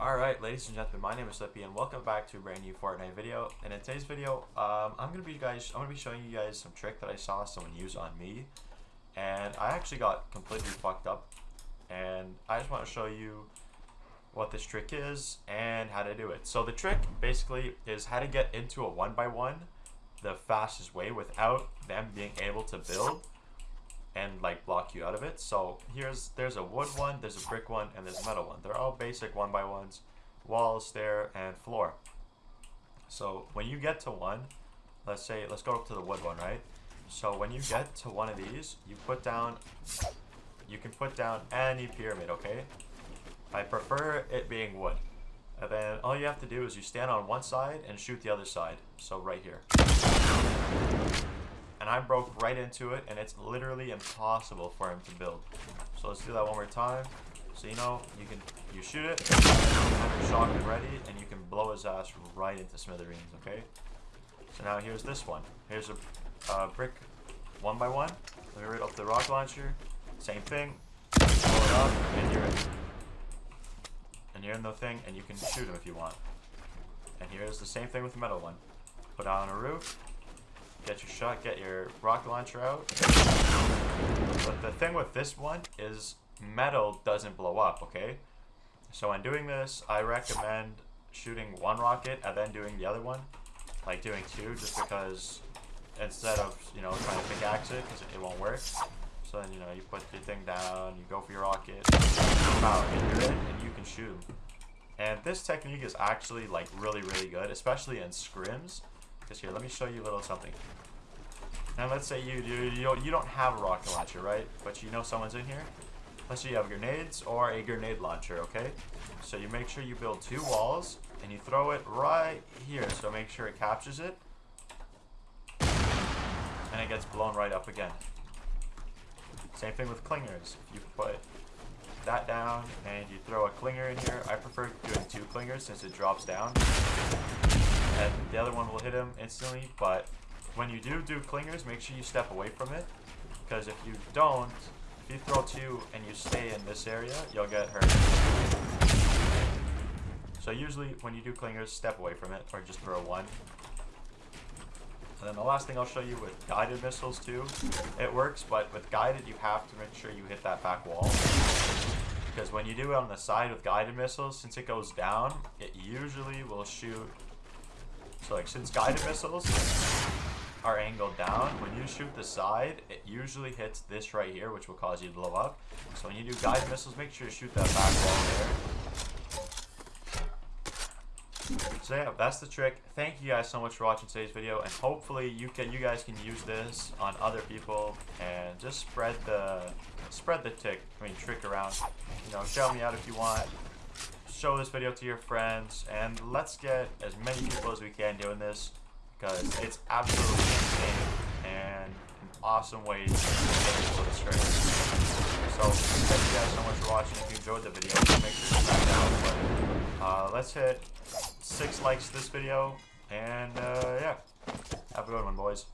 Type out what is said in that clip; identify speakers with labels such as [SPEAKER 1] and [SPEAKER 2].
[SPEAKER 1] Alright, ladies and gentlemen, my name is Slippy and welcome back to a brand new Fortnite video. And in today's video, um, I'm gonna be guys I'm gonna be showing you guys some trick that I saw someone use on me. And I actually got completely fucked up. And I just want to show you what this trick is and how to do it. So the trick basically is how to get into a one by one the fastest way without them being able to build and like block you out of it. So here's there's a wood one, there's a brick one, and there's a metal one. They're all basic one by ones, wall, stair, and floor. So when you get to one, let's say let's go up to the wood one, right? So when you get to one of these, you put down you can put down any pyramid, okay? I prefer it being wood. And then all you have to do is you stand on one side and shoot the other side. So right here and I broke right into it, and it's literally impossible for him to build. So let's do that one more time. So you know, you can you shoot it, have your shotgun ready, and you can blow his ass right into smithereens, okay? So now here's this one. Here's a uh, brick one by one. Let me rid up the rock launcher. Same thing. Blow it up, and you're in. And you're in the thing, and you can shoot him if you want. And here's the same thing with the metal one. Put it on a roof, get your shot, get your rocket launcher out. But the thing with this one is metal doesn't blow up, okay? So when doing this, I recommend shooting one rocket and then doing the other one. Like doing two, just because instead of, you know, trying to pickaxe it, because it won't work. So then, you know, you put your thing down, you go for your rocket, and you're in, and you can shoot And this technique is actually, like, really, really good, especially in scrims. Because here, let me show you a little something. Now let's say you do you, you don't have a rocket launcher, right? But you know someone's in here. Let's say you have grenades or a grenade launcher, okay? So you make sure you build two walls and you throw it right here. So make sure it captures it. And it gets blown right up again. Same thing with clingers. If you put that down and you throw a clinger in here, I prefer since it drops down and the other one will hit him instantly, but when you do do clingers, make sure you step away from it, because if you don't, if you throw two and you stay in this area, you'll get hurt. So usually when you do clingers, step away from it, or just throw one. And then the last thing I'll show you with guided missiles too, it works, but with guided you have to make sure you hit that back wall. Because when you do it on the side with guided missiles, since it goes down, it usually will shoot so like since guided missiles are angled down, when you shoot the side, it usually hits this right here, which will cause you to blow up. So when you do guided missiles, make sure you shoot that back wall there. So yeah, that's the trick. Thank you guys so much for watching today's video, and hopefully you can you guys can use this on other people and just spread the spread the tick. I mean trick around. You know, shout me out if you want show this video to your friends, and let's get as many people as we can doing this, because it's absolutely insane and an awesome way to get people to stream. So, thank you guys so much for watching. If you enjoyed the video, make sure to smash that button. Uh, let's hit six likes this video, and uh, yeah, have a good one, boys.